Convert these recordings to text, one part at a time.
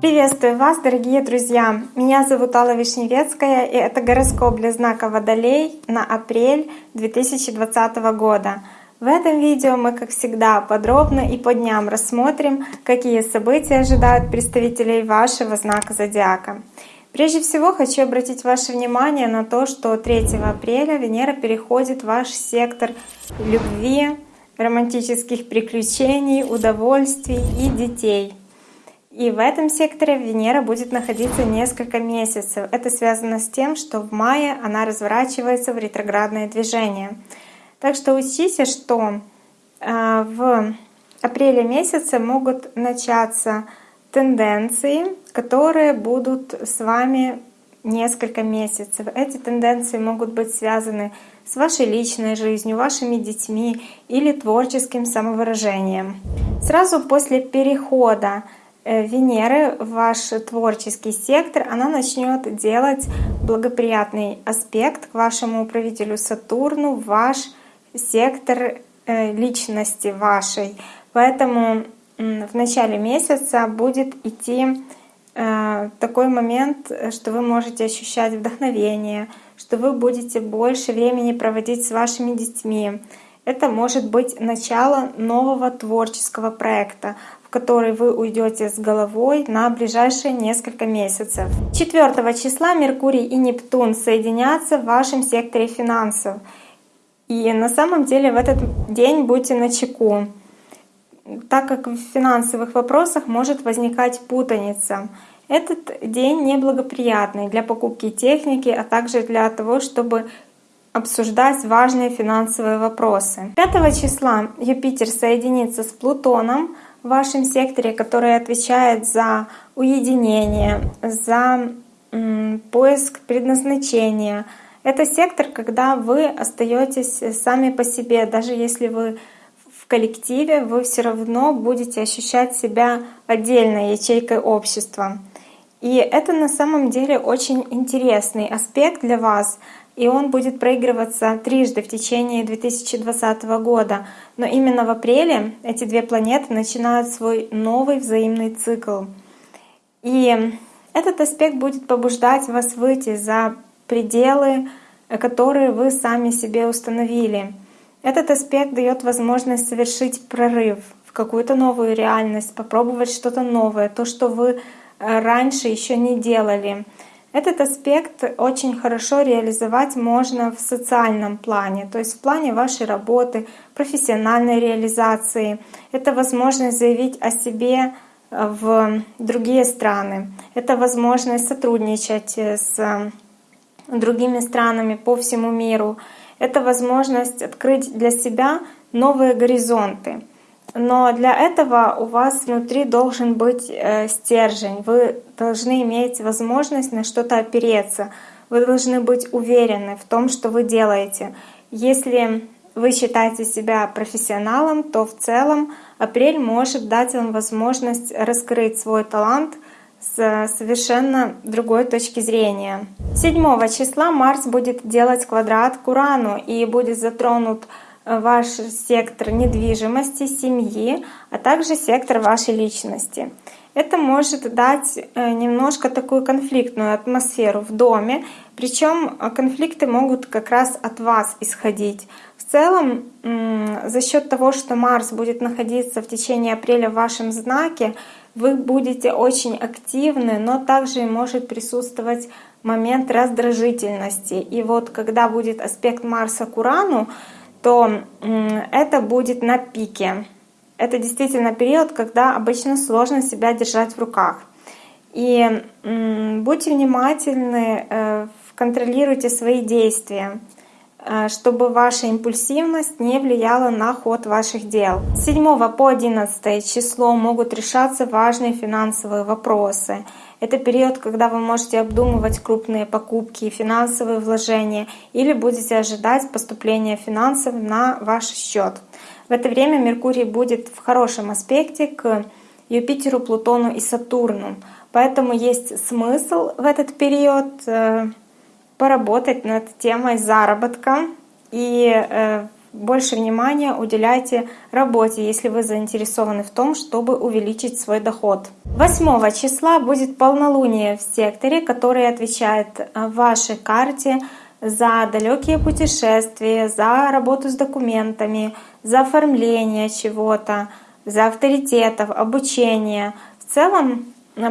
Приветствую вас, дорогие друзья! Меня зовут Алла Вишневецкая, и это гороскоп для знака Водолей на апрель 2020 года. В этом видео мы, как всегда, подробно и по дням рассмотрим, какие события ожидают представителей вашего знака Зодиака. Прежде всего хочу обратить ваше внимание на то, что 3 апреля Венера переходит в ваш сектор любви, романтических приключений, удовольствий и детей — и в этом секторе Венера будет находиться несколько месяцев. Это связано с тем, что в мае она разворачивается в ретроградное движение. Так что учтите, что э, в апреле месяце могут начаться тенденции, которые будут с вами несколько месяцев. Эти тенденции могут быть связаны с вашей личной жизнью, вашими детьми или творческим самовыражением. Сразу после перехода Э, Венеры в ваш творческий сектор, она начнет делать благоприятный аспект к вашему управителю Сатурну, ваш сектор э, личности вашей. Поэтому в начале месяца будет идти э, такой момент, что вы можете ощущать вдохновение, что вы будете больше времени проводить с вашими детьми. Это может быть начало нового творческого проекта, в который вы уйдете с головой на ближайшие несколько месяцев. 4 числа Меркурий и Нептун соединятся в вашем секторе финансов. И на самом деле в этот день будьте на чеку, так как в финансовых вопросах может возникать путаница. Этот день неблагоприятный для покупки техники, а также для того, чтобы обсуждать важные финансовые вопросы. 5 числа Юпитер соединится с Плутоном в вашем секторе, который отвечает за уединение, за поиск предназначения. Это сектор, когда вы остаетесь сами по себе, даже если вы в коллективе, вы все равно будете ощущать себя отдельной ячейкой общества. И это на самом деле очень интересный аспект для вас и он будет проигрываться трижды в течение 2020 года. Но именно в апреле эти две планеты начинают свой новый взаимный цикл. И этот аспект будет побуждать вас выйти за пределы, которые вы сами себе установили. Этот аспект дает возможность совершить прорыв в какую-то новую реальность, попробовать что-то новое, то, что вы э, раньше еще не делали. Этот аспект очень хорошо реализовать можно в социальном плане, то есть в плане вашей работы, профессиональной реализации. Это возможность заявить о себе э, в другие страны. Это возможность сотрудничать с другими странами по всему миру. Это возможность открыть для себя новые горизонты. Но для этого у вас внутри должен быть э, стержень. Вы должны иметь возможность на что-то опереться. Вы должны быть уверены в том, что вы делаете. Если вы считаете себя профессионалом, то в целом апрель может дать вам возможность раскрыть свой талант с совершенно другой точки зрения. 7 числа Марс будет делать квадрат к Урану и будет затронут ваш сектор недвижимости, семьи, а также сектор вашей личности. Это может дать э, немножко такую конфликтную атмосферу в доме, причем конфликты могут как раз от вас исходить. В целом, за счет того, что Марс будет находиться в течение апреля в вашем знаке, вы будете очень активны, но также может присутствовать момент раздражительности. И вот когда будет аспект Марса к Урану, то это будет на пике. Это действительно период, когда обычно сложно себя держать в руках. И будьте внимательны, э, контролируйте свои действия, э, чтобы ваша импульсивность не влияла на ход ваших дел. С 7 по 11 число могут решаться важные финансовые вопросы. Это период, когда вы можете обдумывать крупные покупки, финансовые вложения или будете ожидать поступления финансов на ваш счет. В это время Меркурий будет в хорошем аспекте к Юпитеру, Плутону и Сатурну. Поэтому есть смысл в этот период э, поработать над темой заработка и э, больше внимания уделяйте работе, если вы заинтересованы в том, чтобы увеличить свой доход. 8 числа будет полнолуние в секторе, который отвечает в вашей карте за далекие путешествия, за работу с документами, за оформление чего-то, за авторитетов, обучение. В целом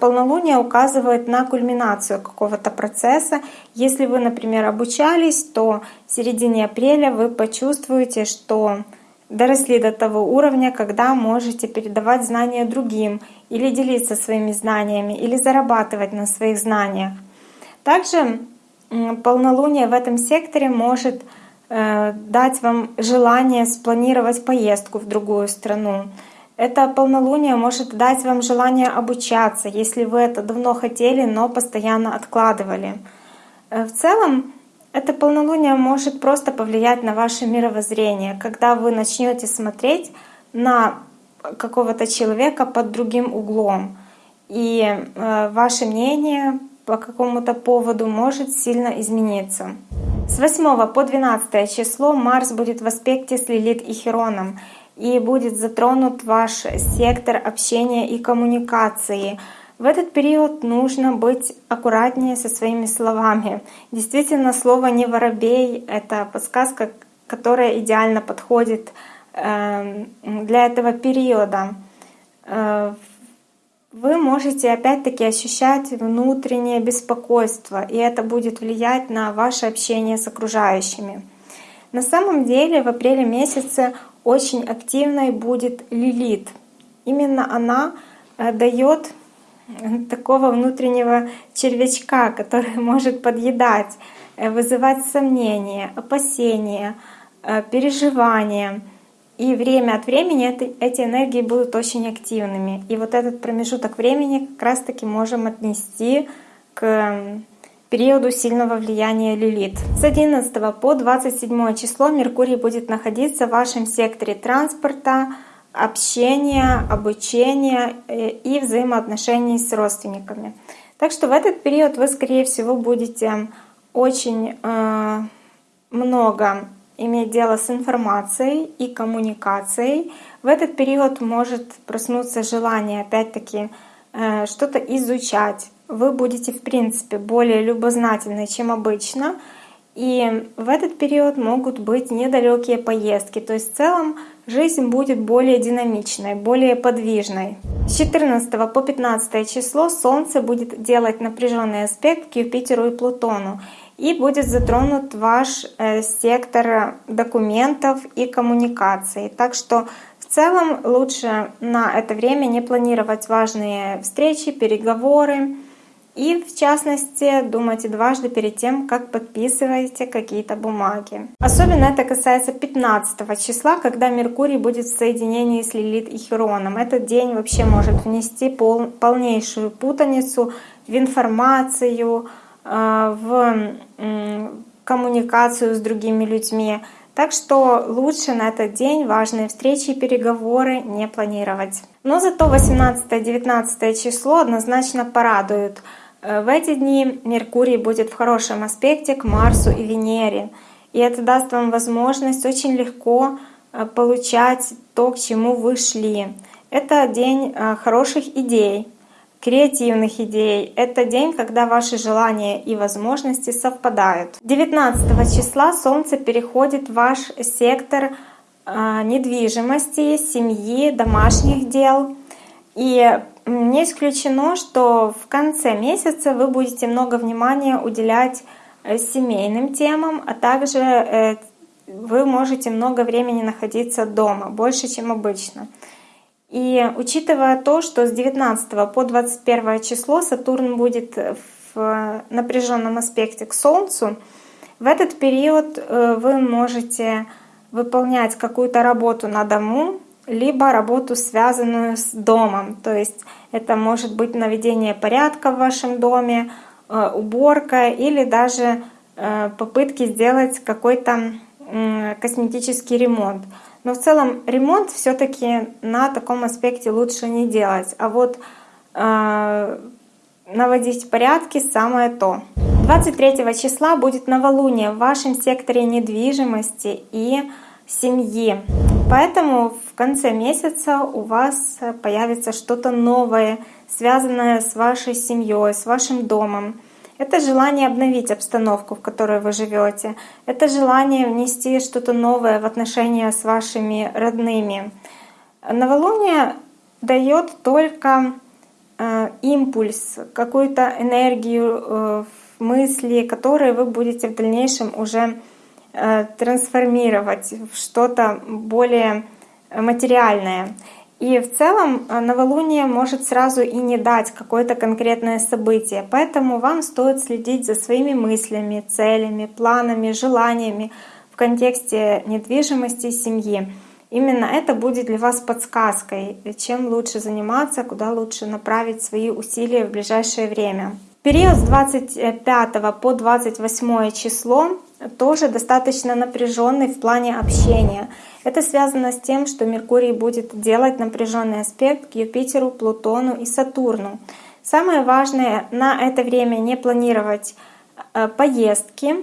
полнолуние указывает на кульминацию какого-то процесса. Если вы, например, обучались, то в середине апреля вы почувствуете, что доросли до того уровня, когда можете передавать знания другим или делиться своими знаниями, или зарабатывать на своих знаниях. Также полнолуние в этом секторе может э, дать вам желание спланировать поездку в другую страну. Это полнолуние может дать вам желание обучаться, если вы это давно хотели, но постоянно откладывали. Э, в целом, это полнолуние может просто повлиять на ваше мировоззрение, когда вы начнете смотреть на какого-то человека под другим углом. И э, ваше мнение по какому-то поводу может сильно измениться. С 8 по 12 число Марс будет в аспекте с Лилит и Хероном, и будет затронут ваш сектор общения и коммуникации. В этот период нужно быть аккуратнее со своими словами. Действительно, слово «не воробей» — это подсказка, которая идеально подходит эм, для этого периода. Э, вы можете опять-таки ощущать внутреннее беспокойство, и это будет влиять на ваше общение с окружающими. На самом деле в апреле месяце очень активной будет Лилит. Именно она э, дает такого внутреннего червячка, который может подъедать, э, вызывать сомнения, опасения, э, переживания. И время от времени эти энергии будут очень активными. И вот этот промежуток времени как раз-таки можем отнести к периоду сильного влияния Лилит. С 11 по 27 число Меркурий будет находиться в вашем секторе транспорта, общения, обучения э, и взаимоотношений с родственниками. Так что в этот период вы, скорее всего, будете очень э, много иметь дело с информацией и коммуникацией. В этот период может проснуться желание, опять-таки, э, что-то изучать. Вы будете, в принципе, более любознательны, чем обычно. И в этот период могут быть недалекие поездки. То есть в целом жизнь будет более динамичной, более подвижной. С 14 по 15 число Солнце будет делать напряженный аспект к Юпитеру и Плутону и будет затронут ваш э, сектор документов и коммуникаций. Так что в целом лучше на это время не планировать важные встречи, переговоры. И в частности, думайте дважды перед тем, как подписываете какие-то бумаги. Особенно это касается 15 числа, когда Меркурий будет в соединении с Лилит и Хероном. Этот день вообще может внести пол, полнейшую путаницу в информацию, Э, в коммуникацию с другими людьми. Так что лучше на этот день важные встречи и переговоры не планировать. Но зато 18-19 число однозначно порадуют. Э, в эти дни Меркурий будет в хорошем аспекте к Марсу и Венере. И это даст вам возможность очень легко э, получать то, к чему вы шли. Это день хороших идей, креативных идей. Это день, когда ваши желания и возможности совпадают. 19 числа Солнце переходит в ваш сектор недвижимости, семьи, домашних дел. И не исключено, что в конце месяца вы будете много внимания уделять э, семейным темам, а также э, вы можете много времени находиться дома, больше, чем обычно. И учитывая то, что с 19 по 21 число Сатурн будет в напряженном аспекте к Солнцу, в этот период э, вы можете выполнять какую-то работу на дому, либо работу, связанную с домом. То есть это может быть наведение порядка в вашем доме, э, уборка или даже э, попытки сделать какой-то косметический ремонт. Но в целом ремонт все-таки на таком аспекте лучше не делать. А вот э, наводить порядки самое то. 23 числа будет новолуние в вашем секторе недвижимости и семьи. Поэтому в конце месяца у вас появится что-то новое, связанное с вашей семьей, с вашим домом. Это желание обновить обстановку, в которой вы живете. Это желание внести что-то новое в отношения с вашими родными. Новолуние дает только э, импульс, какую-то энергию, э, мысли, которые вы будете в дальнейшем уже трансформировать в что-то более материальное. И в целом э, новолуние может сразу и не дать какое-то конкретное событие. Поэтому вам стоит следить за своими мыслями, целями, планами, желаниями в контексте недвижимости семьи. Именно это будет для вас подсказкой, чем лучше заниматься, куда лучше направить свои усилия в ближайшее время. Период с 25 по 28 число тоже достаточно напряженный в плане общения. Это связано с тем, что Меркурий будет делать напряженный аспект к Юпитеру, Плутону и Сатурну. Самое важное на это время не планировать э, поездки,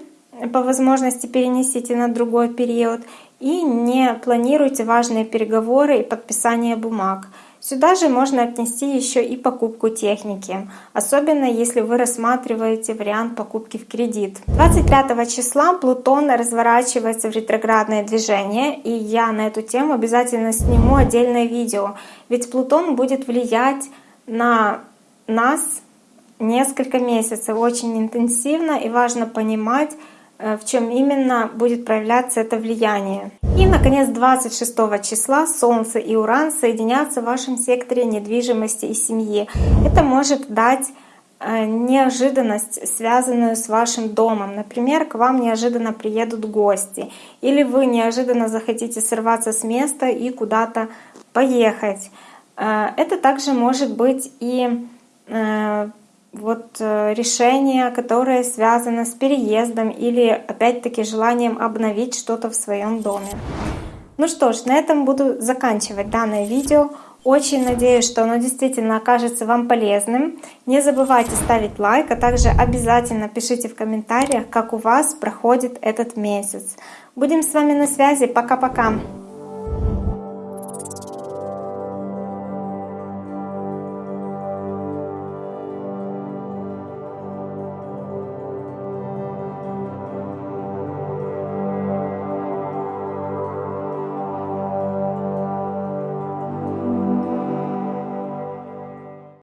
по возможности перенесите на другой период и не планируйте важные переговоры и подписание бумаг. Сюда же можно отнести еще и покупку техники, особенно если вы рассматриваете вариант покупки в кредит. 25 числа Плутон разворачивается в ретроградное движение, и я на эту тему обязательно сниму отдельное видео, ведь Плутон будет влиять на нас несколько месяцев очень интенсивно, и важно понимать, в чем именно будет проявляться это влияние. И, наконец, 26 числа Солнце и Уран соединятся в вашем секторе недвижимости и семьи. Это может дать э, неожиданность, связанную с вашим домом. Например, к вам неожиданно приедут гости, или вы неожиданно захотите сорваться с места и куда-то поехать. Э, это также может быть и вот э, решение, которое связано с переездом или опять-таки желанием обновить что-то в своем доме. Ну что ж, на этом буду заканчивать данное видео. Очень надеюсь, что оно действительно окажется вам полезным. Не забывайте ставить лайк, а также обязательно пишите в комментариях, как у вас проходит этот месяц. Будем с вами на связи. Пока-пока!